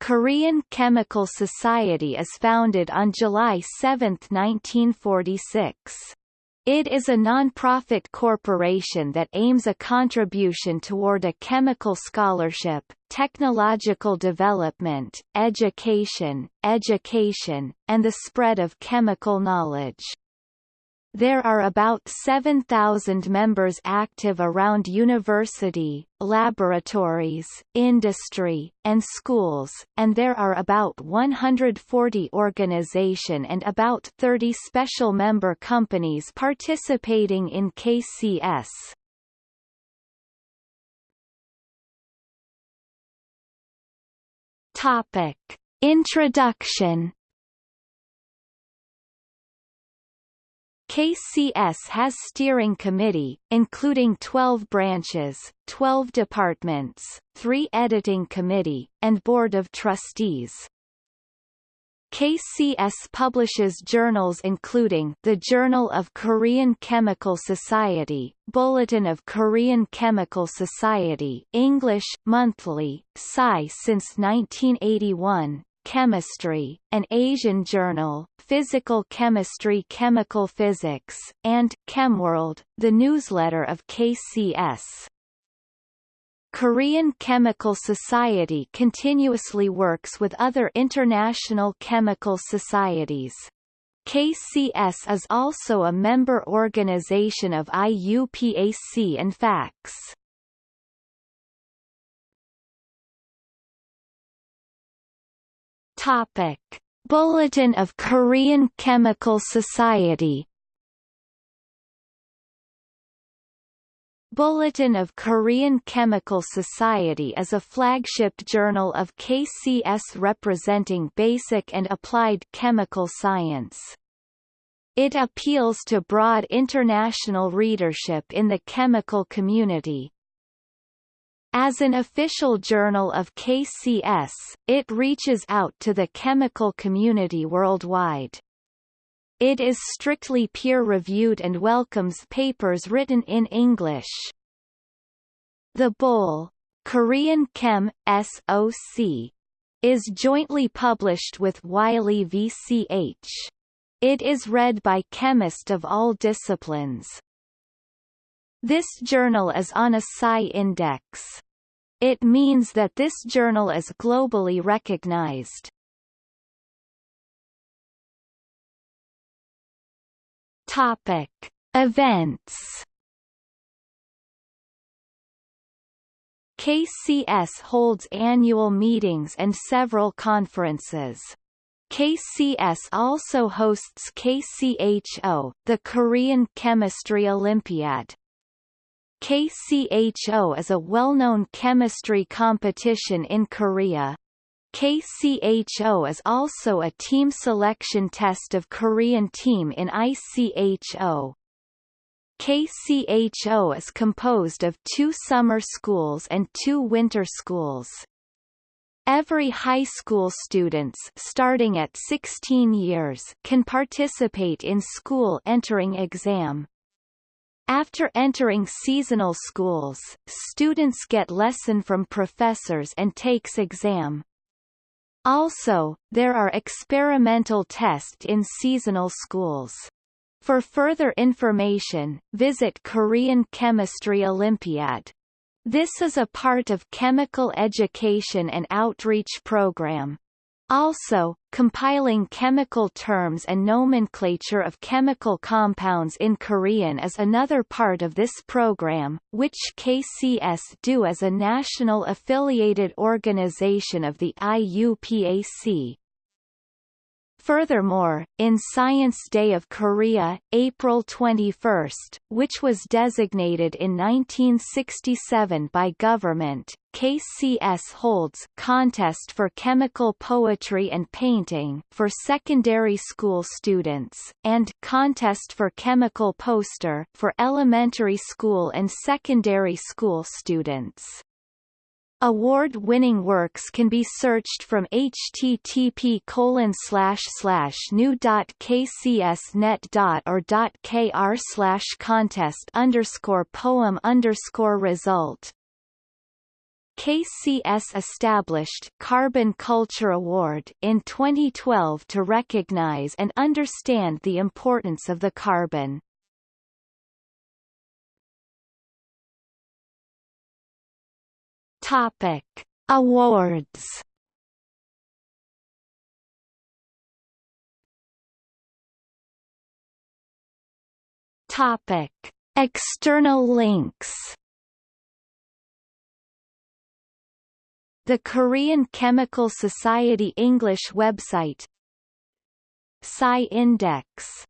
Korean Chemical Society is founded on July 7, 1946. It is a non-profit corporation that aims a contribution toward a chemical scholarship, technological development, education, education, and the spread of chemical knowledge. There are about 7,000 members active around university, laboratories, industry, and schools, and there are about 140 organization and about 30 special member companies participating in KCS. Topic. Introduction KCS has steering committee, including 12 branches, 12 departments, 3 editing committee, and board of trustees. KCS publishes journals including the Journal of Korean Chemical Society, Bulletin of Korean Chemical Society English, monthly, SCI since 1981, Chemistry, an Asian journal, Physical Chemistry Chemical Physics, and Chemworld, the newsletter of KCS. Korean Chemical Society continuously works with other international chemical societies. KCS is also a member organization of IUPAC and FACS. Topic. Bulletin of Korean Chemical Society Bulletin of Korean Chemical Society is a flagship journal of KCS representing basic and applied chemical science. It appeals to broad international readership in the chemical community, as an official journal of KCS, it reaches out to the chemical community worldwide. It is strictly peer-reviewed and welcomes papers written in English. The Bull, Korean Chem, SOC, is jointly published with Wiley VCH. It is read by chemists of all disciplines. This journal is on a SCI index. It means that this journal is globally recognized. Topic. Events KCS holds annual meetings and several conferences. KCS also hosts KCHO, the Korean Chemistry Olympiad, KCHO is a well-known chemistry competition in Korea. KCHO is also a team selection test of Korean team in ICHO. KCHO is composed of two summer schools and two winter schools. Every high school students starting at 16 years can participate in school entering exam. After entering seasonal schools, students get lesson from professors and takes exam. Also, there are experimental tests in seasonal schools. For further information, visit Korean Chemistry Olympiad. This is a part of Chemical Education and Outreach Program. Also, compiling chemical terms and nomenclature of chemical compounds in Korean is another part of this program, which KCS do as a national affiliated organization of the IUPAC. Furthermore, in Science Day of Korea, April 21, which was designated in 1967 by government, KCS holds contest for chemical poetry and painting for secondary school students, and contest for chemical poster for elementary school and secondary school students. Award-winning works can be searched from http new.kcsnet. or .kr contest poem result. KCS established Carbon Culture Award in 2012 to recognize and understand the importance of the carbon. Topic: Awards. Topic: External links. The Korean Chemical Society English website Psi Index